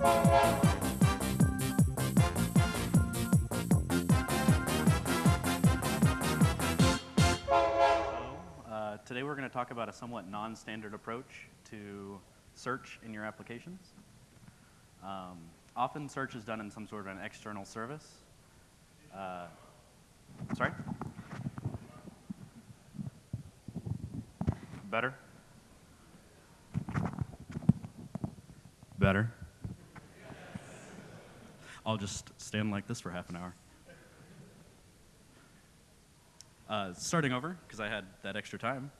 Uh, today we're going to talk about a somewhat non-standard approach to search in your applications. Um, often search is done in some sort of an external service. Uh, sorry? Better? Better? I'll just stand like this for half an hour. Uh, starting over, because I had that extra time,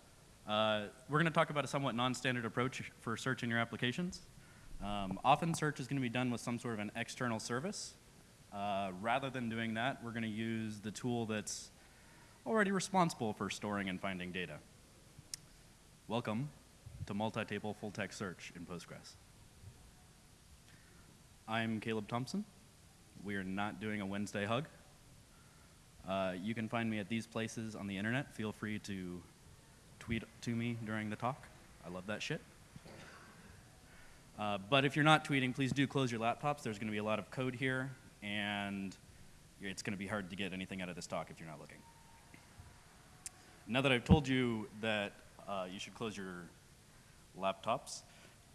uh, we're going to talk about a somewhat non-standard approach for searching your applications. Um, often search is going to be done with some sort of an external service. Uh, rather than doing that, we're going to use the tool that's already responsible for storing and finding data. Welcome to multi-table full-text search in Postgres. I'm Caleb Thompson. We are not doing a Wednesday hug. Uh, you can find me at these places on the internet. Feel free to tweet to me during the talk. I love that shit. Uh, but if you're not tweeting, please do close your laptops. There's going to be a lot of code here, and it's going to be hard to get anything out of this talk if you're not looking. Now that I've told you that uh, you should close your laptops,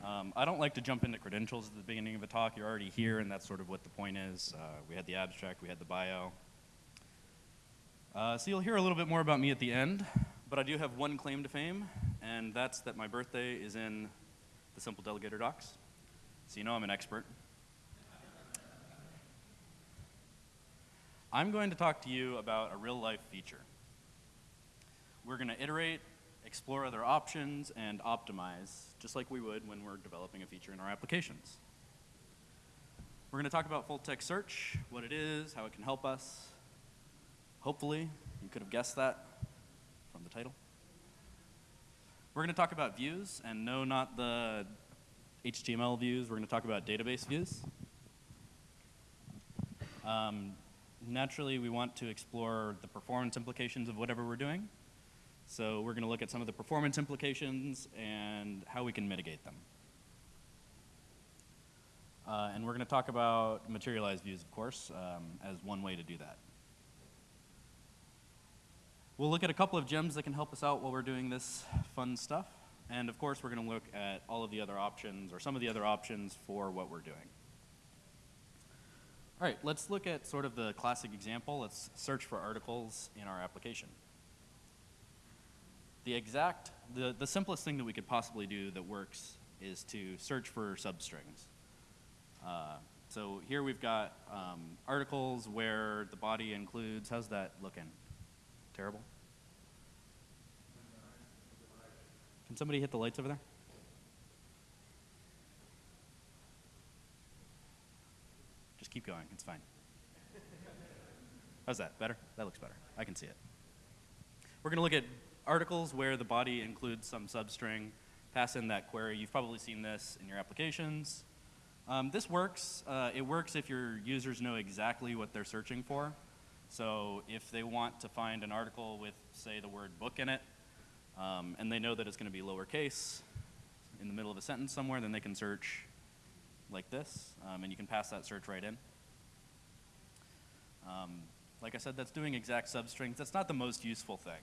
um, I don't like to jump into credentials at the beginning of a talk. You're already here, and that's sort of what the point is. Uh, we had the abstract, we had the bio. Uh, so you'll hear a little bit more about me at the end, but I do have one claim to fame, and that's that my birthday is in the Simple Delegator docs. So you know I'm an expert. I'm going to talk to you about a real life feature. We're going to iterate, explore other options, and optimize, just like we would when we're developing a feature in our applications. We're going to talk about full text search, what it is, how it can help us, Hopefully, you could have guessed that from the title. We're going to talk about views, and no, not the HTML views. We're going to talk about database views. Um, naturally, we want to explore the performance implications of whatever we're doing. So we're going to look at some of the performance implications and how we can mitigate them. Uh, and we're going to talk about materialized views, of course, um, as one way to do that. We'll look at a couple of gems that can help us out while we're doing this fun stuff. And of course, we're going to look at all of the other options, or some of the other options for what we're doing. All right, let's look at sort of the classic example. Let's search for articles in our application. The exact, the, the simplest thing that we could possibly do that works is to search for substrings. Uh, so here we've got um, articles where the body includes, how's that looking? Terrible? Can somebody hit the lights over there? Just keep going, it's fine. How's that? Better? That looks better. I can see it. We're to look at articles where the body includes some substring. Pass in that query. You've probably seen this in your applications. Um, this works. Uh, it works if your users know exactly what they're searching for. So if they want to find an article with, say, the word book in it, um, and they know that it's going to be lowercase in the middle of a sentence somewhere, then they can search like this, um, and you can pass that search right in. Um, like I said, that's doing exact substrings. That's not the most useful thing.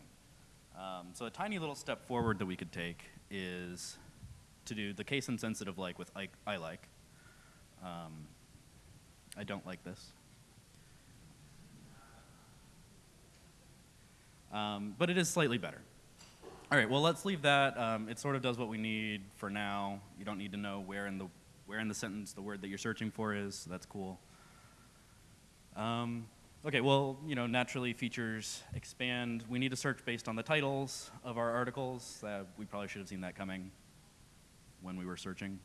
Um, so a tiny little step forward that we could take is to do the case insensitive like with I, I like. Um, I don't like this. Um, but it is slightly better. All right, well, let's leave that. Um, it sort of does what we need for now. You don't need to know where in the, where in the sentence the word that you're searching for is, so that's cool. Um, okay, well, you know, naturally features expand. We need to search based on the titles of our articles. Uh, we probably should have seen that coming when we were searching.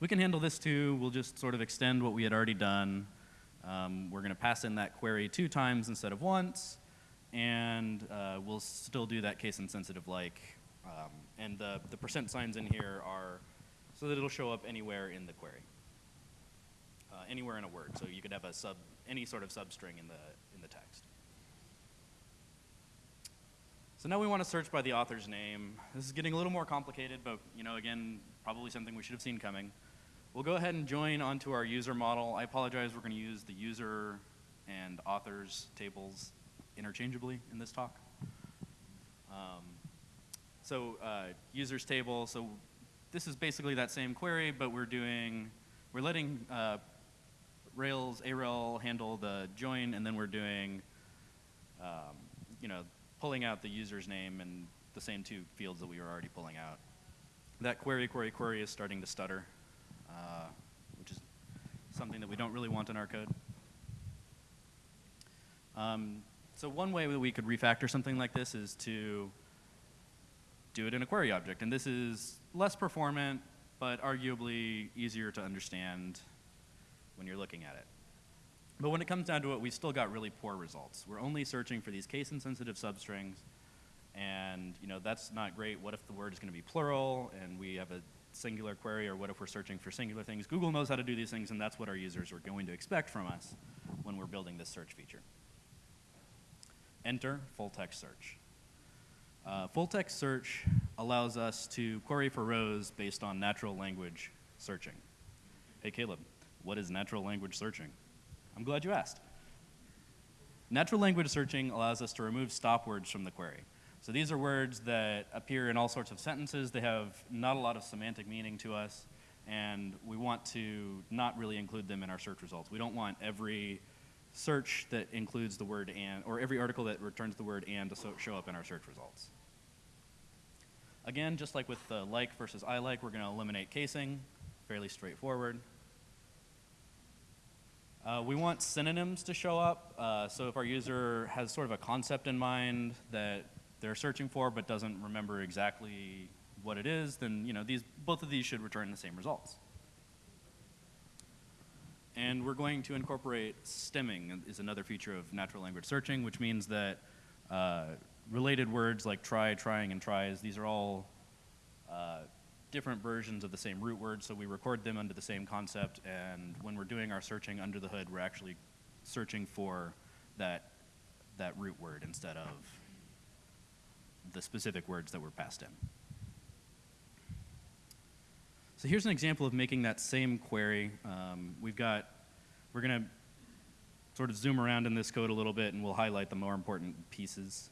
We can handle this too. We'll just sort of extend what we had already done. Um, we're going to pass in that query two times instead of once and uh, we'll still do that case insensitive like. Um, and the, the percent signs in here are so that it'll show up anywhere in the query, anywhere in a word. So you could have a sub, any sort of substring in the, in the text. So now we want to search by the author's name. This is getting a little more complicated, but you know, again, probably something we should have seen coming. We'll go ahead and join onto our user model. I apologize, we're going to use the user and authors tables interchangeably in this talk. Um, so uh, users table, so this is basically that same query, but we're doing, we're letting uh, Rails, Arel handle the join, and then we're doing, um, you know, pulling out the user's name and the same two fields that we were already pulling out. That query, query, query is starting to stutter, uh, which is something that we don't really want in our code. Um, so one way that we could refactor something like this is to do it in a query object. And this is less performant, but arguably easier to understand when you're looking at it. But when it comes down to it, we've still got really poor results. We're only searching for these case-insensitive substrings, and you know that's not great. What if the word is going to be plural, and we have a singular query, or what if we're searching for singular things? Google knows how to do these things, and that's what our users are going to expect from us when we're building this search feature. Enter full text search. Uh, full text search allows us to query for rows based on natural language searching. Hey Caleb, what is natural language searching? I'm glad you asked. Natural language searching allows us to remove stop words from the query. So these are words that appear in all sorts of sentences. They have not a lot of semantic meaning to us, and we want to not really include them in our search results. We don't want every search that includes the word and, or every article that returns the word and to so show up in our search results. Again, just like with the like versus I like, we're going to eliminate casing, fairly straightforward. Uh, we want synonyms to show up. Uh, so if our user has sort of a concept in mind that they're searching for but doesn't remember exactly what it is, then you know these both of these should return the same results. And we're going to incorporate stemming is another feature of natural language searching, which means that uh, related words like try, trying, and tries, these are all uh, different versions of the same root word, so we record them under the same concept, and when we're doing our searching under the hood, we're actually searching for that, that root word instead of the specific words that were passed in. So here's an example of making that same query. Um, we've got, we're going to sort of zoom around in this code a little bit and we'll highlight the more important pieces.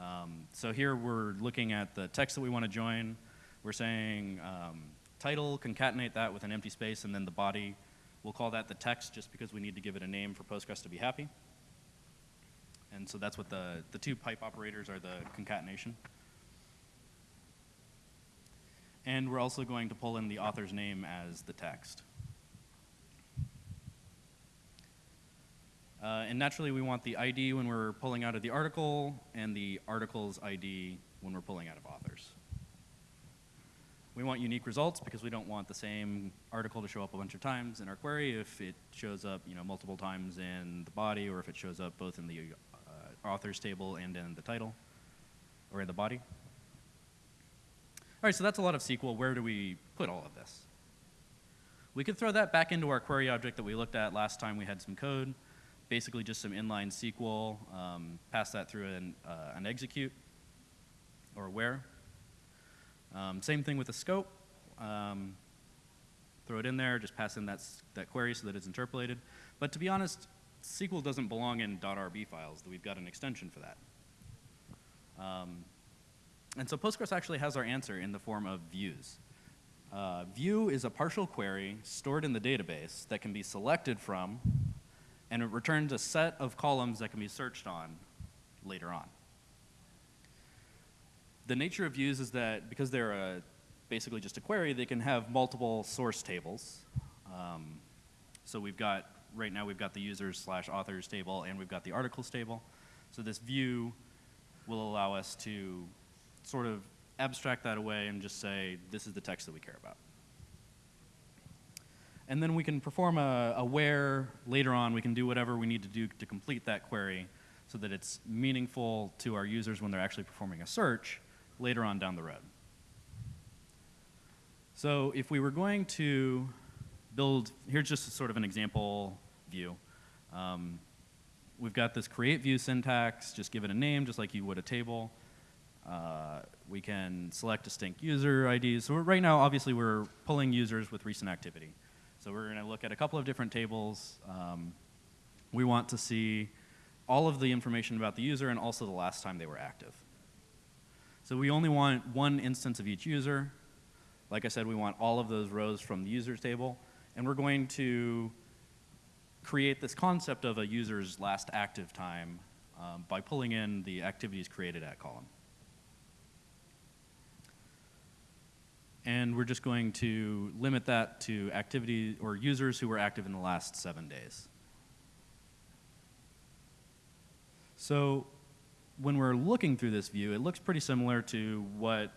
Um, so here we're looking at the text that we want to join. We're saying um, title, concatenate that with an empty space, and then the body. We'll call that the text just because we need to give it a name for Postgres to be happy. And so that's what the, the two pipe operators are the concatenation. And we're also going to pull in the author's name as the text. Uh, and naturally, we want the ID when we're pulling out of the article and the article's ID when we're pulling out of authors. We want unique results because we don't want the same article to show up a bunch of times in our query if it shows up you know, multiple times in the body or if it shows up both in the uh, authors table and in the title or in the body. All right, so that's a lot of SQL. Where do we put all of this? We could throw that back into our query object that we looked at last time we had some code. Basically just some inline SQL, um, pass that through an, uh, an execute or where. Um, same thing with the scope. Um, throw it in there, just pass in that, that query so that it's interpolated. But to be honest, SQL doesn't belong in .rb files. We've got an extension for that. Um, and so Postgres actually has our answer in the form of views. Uh, view is a partial query stored in the database that can be selected from, and it returns a set of columns that can be searched on later on. The nature of views is that because they're a, basically just a query, they can have multiple source tables. Um, so we've got, right now we've got the users slash authors table and we've got the articles table. So this view will allow us to sort of abstract that away and just say, this is the text that we care about. And then we can perform a, a, where later on. We can do whatever we need to do to complete that query so that it's meaningful to our users when they're actually performing a search later on down the road. So if we were going to build, here's just sort of an example view. Um, we've got this create view syntax, just give it a name just like you would a table. Uh, we can select distinct user IDs. So right now, obviously, we're pulling users with recent activity. So we're going to look at a couple of different tables. Um, we want to see all of the information about the user and also the last time they were active. So we only want one instance of each user. Like I said, we want all of those rows from the users table. And we're going to create this concept of a user's last active time um, by pulling in the activities created at column. And we're just going to limit that to activity or users who were active in the last seven days. So when we're looking through this view, it looks pretty similar to what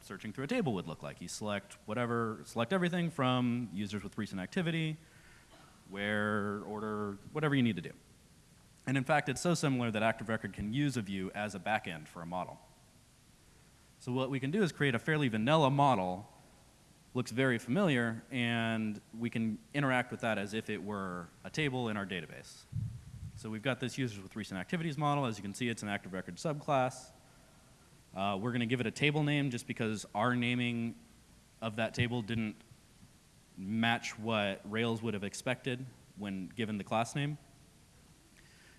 searching through a table would look like. You select whatever, select everything from users with recent activity, where, order, whatever you need to do. And in fact, it's so similar that Active Record can use a view as a backend for a model. So what we can do is create a fairly vanilla model, looks very familiar, and we can interact with that as if it were a table in our database. So we've got this users with recent activities model. As you can see, it's an active record subclass. Uh, we're going to give it a table name just because our naming of that table didn't match what Rails would have expected when given the class name.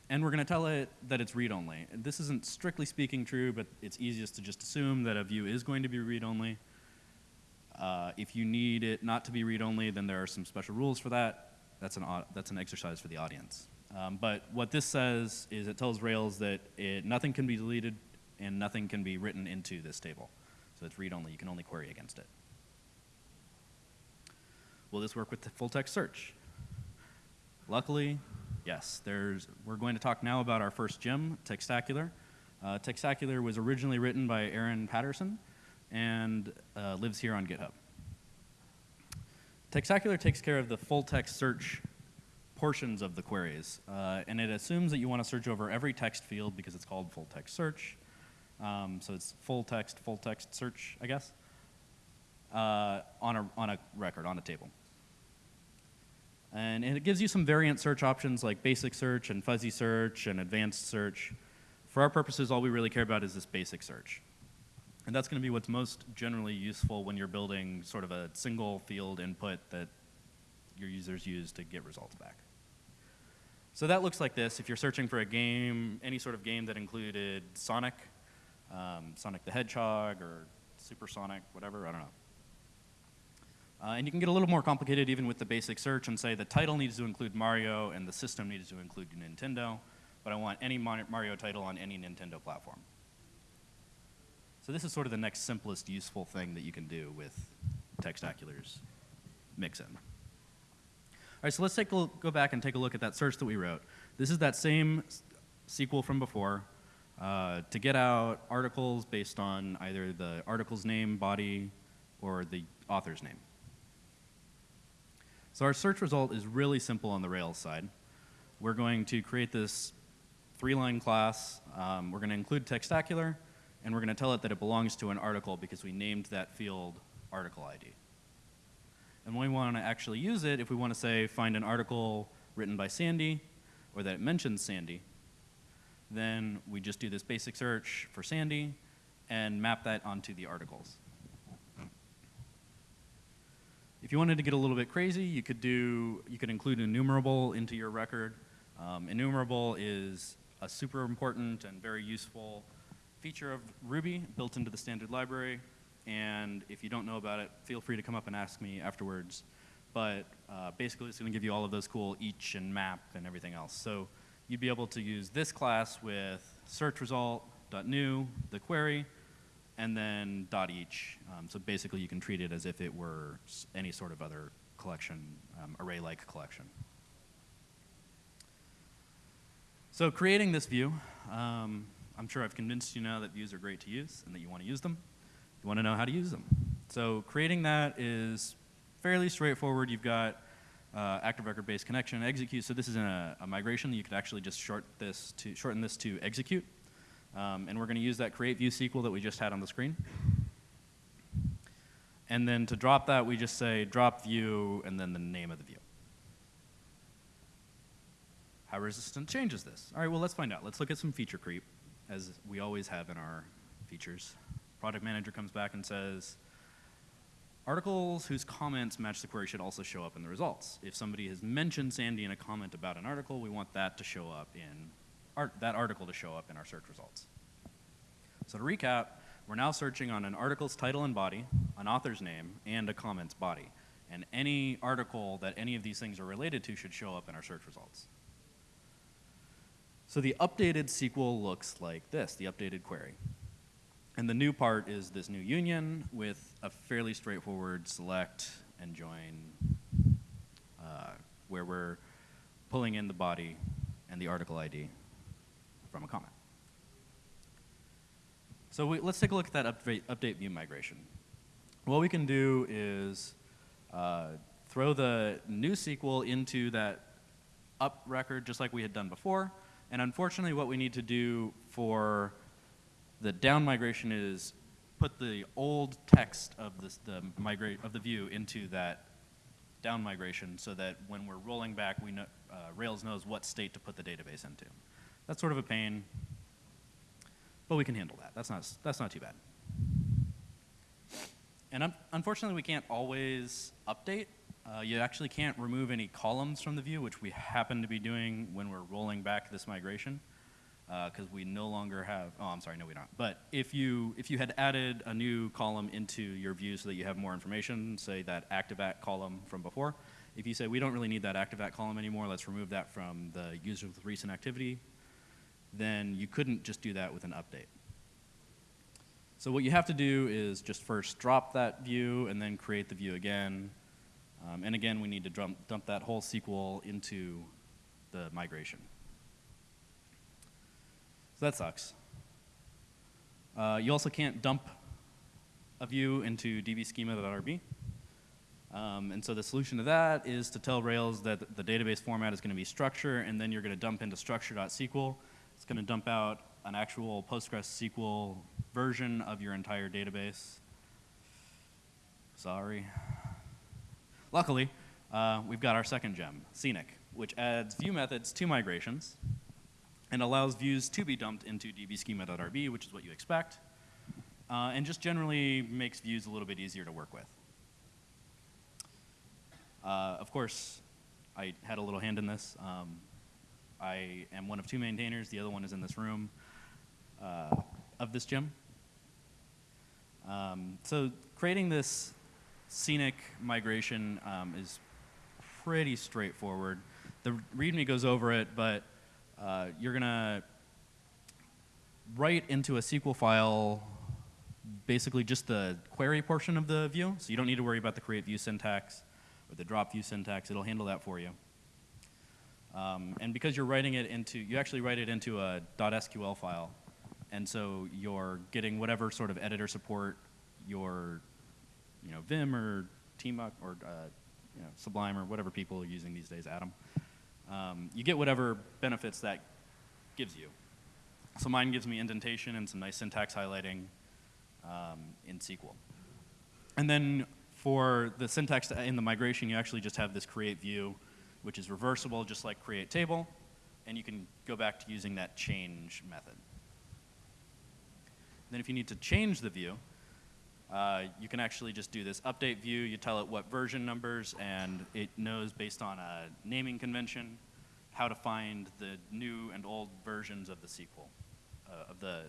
And we're going to tell it that it's read-only. This isn't strictly speaking true, but it's easiest to just assume that a view is going to be read-only. Uh, if you need it not to be read-only, then there are some special rules for that. That's an, that's an exercise for the audience. Um, but what this says is it tells Rails that it, nothing can be deleted and nothing can be written into this table. So it's read-only. You can only query against it. Will this work with the full text search? Luckily, yes. There's, we're going to talk now about our first gem, Textacular. Uh, Textacular was originally written by Aaron Patterson and uh, lives here on GitHub. Textacular takes care of the full text search portions of the queries. Uh, and it assumes that you want to search over every text field because it's called full text search. Um, so it's full text, full text search, I guess, uh, on, a, on a record, on a table. And it gives you some variant search options like basic search and fuzzy search and advanced search. For our purposes, all we really care about is this basic search. And that's going to be what's most generally useful when you're building sort of a single field input that your users use to get results back. So that looks like this. If you're searching for a game, any sort of game that included Sonic, um, Sonic the Hedgehog or Supersonic, whatever, I don't know. Uh, and you can get a little more complicated even with the basic search and say the title needs to include Mario and the system needs to include Nintendo, but I want any Mario title on any Nintendo platform. So this is sort of the next simplest useful thing that you can do with Textacular's mix-in. All right, so let's take a, go back and take a look at that search that we wrote. This is that same SQL from before. Uh, to get out articles based on either the article's name, body, or the author's name. So our search result is really simple on the Rails side. We're going to create this three-line class. Um, we're going to include Textacular, and we're going to tell it that it belongs to an article because we named that field article ID. And we want to actually use it, if we want to say find an article written by Sandy, or that it mentions Sandy, then we just do this basic search for Sandy and map that onto the articles. If you wanted to get a little bit crazy, you could do, you could include enumerable into your record. Um, enumerable is a super important and very useful feature of Ruby built into the standard library and if you don't know about it, feel free to come up and ask me afterwards. But uh, basically, it's going to give you all of those cool each and map and everything else. So you'd be able to use this class with search result dot new the query, and then dot each. Um, so basically, you can treat it as if it were any sort of other collection, um, array-like collection. So creating this view, um, I'm sure I've convinced you now that views are great to use and that you want to use them. You want to know how to use them. So creating that is fairly straightforward. You've got uh, active record-based connection execute. So this is a, a, migration. You could actually just short this to, shorten this to execute. Um, and we're going to use that create view SQL that we just had on the screen. And then to drop that, we just say drop view and then the name of the view. How resistant changes this? All right, well, let's find out. Let's look at some feature creep, as we always have in our features. Product manager comes back and says, articles whose comments match the query should also show up in the results. If somebody has mentioned Sandy in a comment about an article, we want that to show up in art, that article to show up in our search results. So to recap, we're now searching on an article's title and body, an author's name, and a comment's body. And any article that any of these things are related to should show up in our search results. So the updated SQL looks like this, the updated query. And the new part is this new union with a fairly straightforward select and join uh, where we're pulling in the body and the article ID from a comment. So we, let's take a look at that update, update view migration. What we can do is uh, throw the new SQL into that up record just like we had done before. And unfortunately, what we need to do for the down migration is put the old text of this, the migrate of the view into that down migration so that when we're rolling back, we know, uh, Rails knows what state to put the database into. That's sort of a pain, but we can handle that. That's not, that's not too bad. And un unfortunately, we can't always update. Uh, you actually can't remove any columns from the view, which we happen to be doing when we're rolling back this migration, because uh, we no longer have, oh, I'm sorry, no, we don't. But if you, if you had added a new column into your view so that you have more information, say that active@, column from before, if you say, we don't really need that active@, column anymore, let's remove that from the user with recent activity, then you couldn't just do that with an update. So what you have to do is just first drop that view and then create the view again. Um, and again, we need to dump, dump that whole SQL into the migration. So that sucks. Uh, you also can't dump a view into dbschema.rb. Um, and so the solution to that is to tell Rails that the database format is going to be structure, and then you're going to dump into structure.sql. It's going to dump out an actual PostgreSQL version of your entire database. Sorry. Luckily, uh, we've got our second gem, Scenic, which adds view methods to migrations and allows views to be dumped into dbschema.rb, which is what you expect, uh, and just generally makes views a little bit easier to work with. Uh, of course, I had a little hand in this. Um, I am one of two maintainers. The other one is in this room uh, of this gem. Um, so creating this scenic migration um, is pretty straightforward. The README goes over it, but uh, you're going to write into a SQL file basically just the query portion of the view, so you don't need to worry about the create view syntax or the drop view syntax. It'll handle that for you. Um, and because you're writing it into, you actually write it into a .sql file, and so you're getting whatever sort of editor support your, you know, Vim or Tmux or uh, you know, Sublime or whatever people are using these days, Atom. Um, you get whatever benefits that gives you. So mine gives me indentation and some nice syntax highlighting um, in SQL. And then for the syntax in the migration, you actually just have this create view, which is reversible just like create table, and you can go back to using that change method. Then if you need to change the view, uh, you can actually just do this update view. You tell it what version numbers, and it knows based on a naming convention how to find the new and old versions of the SQL, uh, of the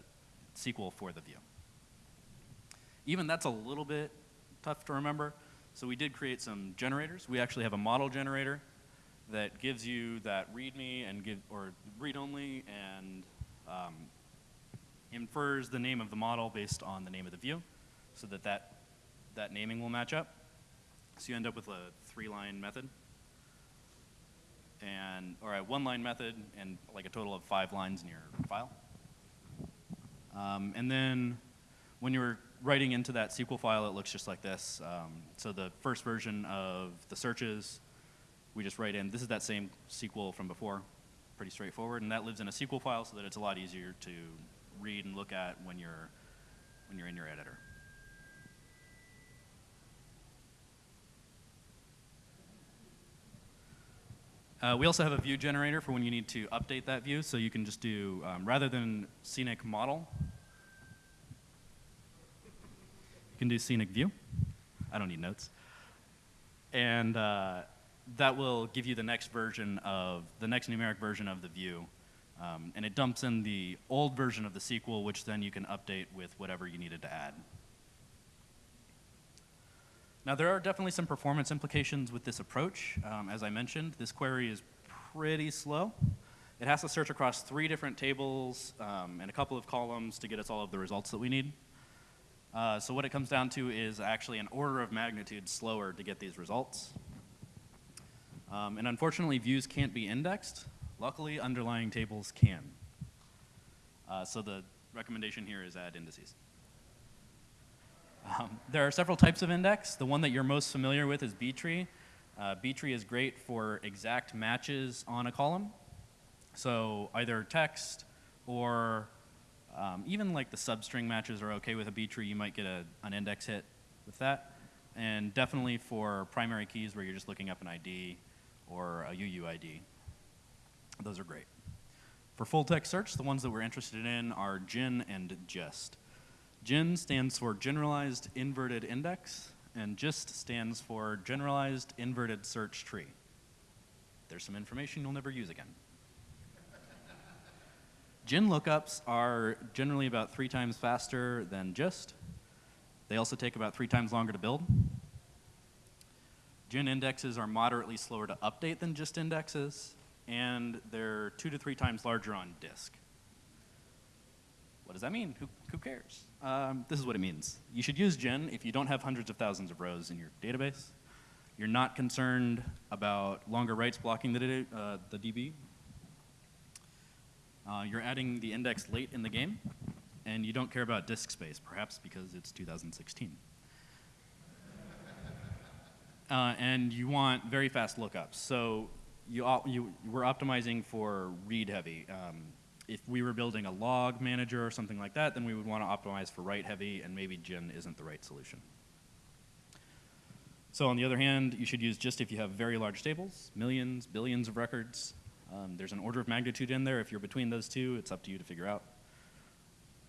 SQL for the view. Even that's a little bit tough to remember. So we did create some generators. We actually have a model generator that gives you that README and give, or read only and um, infers the name of the model based on the name of the view so that that, that naming will match up. So you end up with a three-line method and, or a one-line method and like a total of five lines in your file. Um, and then when you're writing into that SQL file, it looks just like this. Um, so the first version of the searches, we just write in, this is that same SQL from before, pretty straightforward, and that lives in a SQL file so that it's a lot easier to read and look at when you're, when you're in your editor. Uh, we also have a view generator for when you need to update that view. So you can just do, um, rather than scenic model, you can do scenic view. I don't need notes. And uh, that will give you the next version of, the next numeric version of the view. Um, and it dumps in the old version of the SQL, which then you can update with whatever you needed to add. Now, there are definitely some performance implications with this approach. Um, as I mentioned, this query is pretty slow. It has to search across three different tables um, and a couple of columns to get us all of the results that we need. Uh, so what it comes down to is actually an order of magnitude slower to get these results. Um, and unfortunately, views can't be indexed. Luckily, underlying tables can. Uh, so the recommendation here is add indices. Um, there are several types of index. The one that you're most familiar with is B-tree. Uh, B-tree is great for exact matches on a column. So either text or um, even like the substring matches are okay with a B-tree. You might get a, an index hit with that. And definitely for primary keys where you're just looking up an ID or a UUID. Those are great. For full text search, the ones that we're interested in are GIN and GIST. GIN stands for Generalized Inverted Index, and GIST stands for Generalized Inverted Search Tree. There's some information you'll never use again. GIN lookups are generally about three times faster than GIST. They also take about three times longer to build. GIN indexes are moderately slower to update than GIST indexes, and they're two to three times larger on disk. What does that mean? Who, who cares? Um, this is what it means. You should use GIN if you don't have hundreds of thousands of rows in your database. You're not concerned about longer writes blocking the, uh, the DB. Uh, you're adding the index late in the game, and you don't care about disk space, perhaps because it's 2016. Uh, and you want very fast lookups. So you, you, we're optimizing for read heavy. Um, if we were building a log manager or something like that, then we would want to optimize for write heavy, and maybe GIN isn't the right solution. So on the other hand, you should use GIST if you have very large tables, millions, billions of records. Um, there's an order of magnitude in there. If you're between those two, it's up to you to figure out.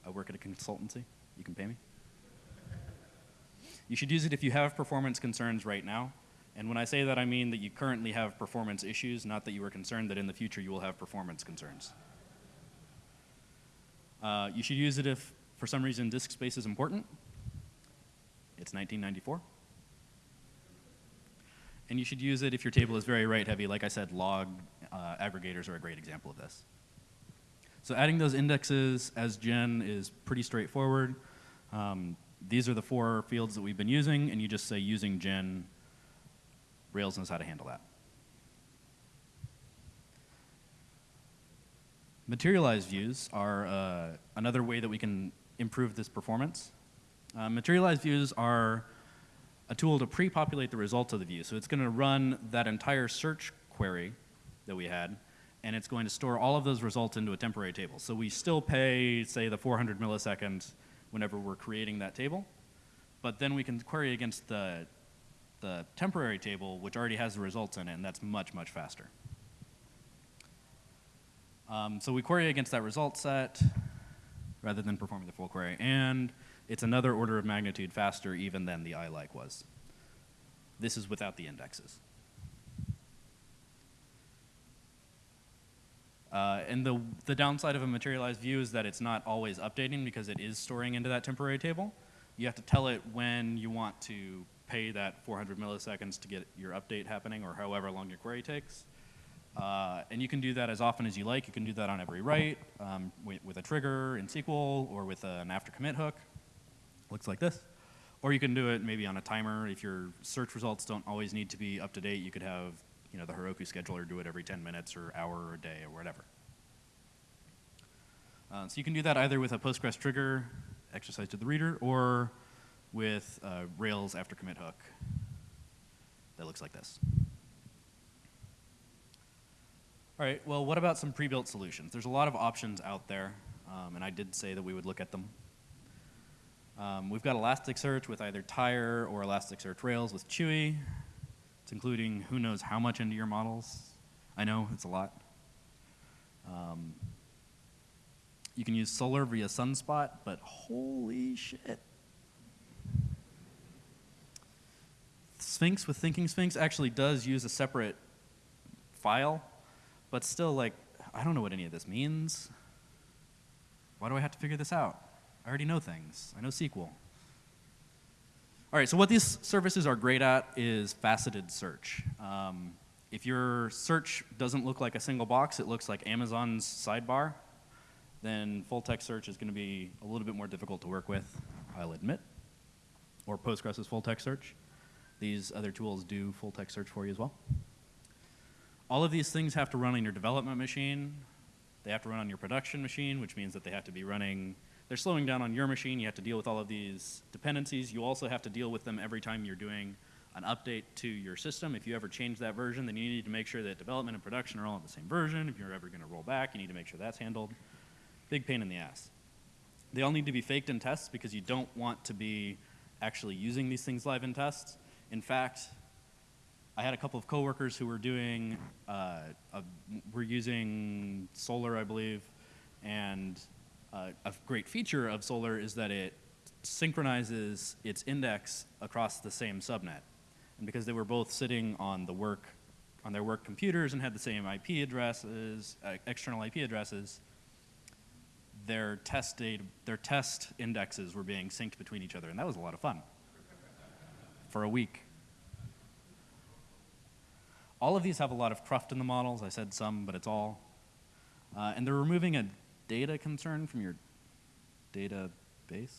I work at a consultancy. You can pay me. You should use it if you have performance concerns right now. And when I say that, I mean that you currently have performance issues, not that you are concerned that in the future you will have performance concerns. Uh, you should use it if, for some reason, disk space is important. It's 1994. And you should use it if your table is very write heavy. Like I said, log uh, aggregators are a great example of this. So adding those indexes as GIN is pretty straightforward. Um, these are the four fields that we've been using, and you just say using GIN. Rails knows how to handle that. Materialized views are uh, another way that we can improve this performance. Uh, materialized views are a tool to pre-populate the results of the view. So it's going to run that entire search query that we had, and it's going to store all of those results into a temporary table. So we still pay, say, the 400 milliseconds whenever we're creating that table, but then we can query against the, the temporary table, which already has the results in it, and that's much, much faster. Um, so we query against that result set rather than performing the full query. And it's another order of magnitude faster even than the ILike was. This is without the indexes. Uh, and the, the downside of a materialized view is that it's not always updating because it is storing into that temporary table. You have to tell it when you want to pay that 400 milliseconds to get your update happening or however long your query takes. Uh, and you can do that as often as you like. You can do that on every write um, with, with, a trigger in SQL or with an after commit hook. Looks like this. Or you can do it maybe on a timer. If your search results don't always need to be up to date, you could have you know, the Heroku scheduler do it every 10 minutes or hour or day or whatever. Uh, so you can do that either with a Postgres trigger, exercise to the reader, or with uh, Rails after commit hook that looks like this. All right, well, what about some pre-built solutions? There's a lot of options out there, um, and I did say that we would look at them. Um, we've got Elasticsearch with either Tire or Elasticsearch Rails with Chewy. It's including who knows how much into your models. I know, it's a lot. Um, you can use Solr via Sunspot, but holy shit. Sphinx with Thinking Sphinx actually does use a separate file, but still, like, I don't know what any of this means. Why do I have to figure this out? I already know things. I know SQL. All right, so what these services are great at is faceted search. Um, if your search doesn't look like a single box, it looks like Amazon's sidebar, then full text search is going to be a little bit more difficult to work with, I'll admit. Or Postgres' full text search. These other tools do full text search for you as well. All of these things have to run on your development machine. They have to run on your production machine, which means that they have to be running, they're slowing down on your machine. You have to deal with all of these dependencies. You also have to deal with them every time you're doing an update to your system. If you ever change that version, then you need to make sure that development and production are all on the same version. If you're ever going to roll back, you need to make sure that's handled. Big pain in the ass. They all need to be faked in tests because you don't want to be actually using these things live in tests. In fact, I had a couple of coworkers who were doing, uh, a, were using Solr, I believe, and uh, a great feature of Solr is that it synchronizes its index across the same subnet. And because they were both sitting on the work, on their work computers and had the same IP addresses, uh, external IP addresses, their test data, their test indexes were being synced between each other, and that was a lot of fun for a week. All of these have a lot of cruft in the models. I said some, but it's all. Uh, and they're removing a data concern from your database.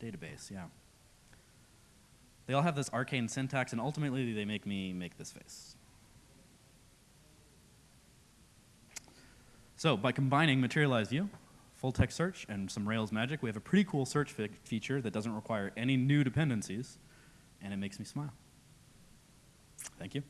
Database, yeah. They all have this arcane syntax, and ultimately they make me make this face. So by combining materialized view, full text search, and some Rails magic, we have a pretty cool search feature that doesn't require any new dependencies, and it makes me smile. Thank you.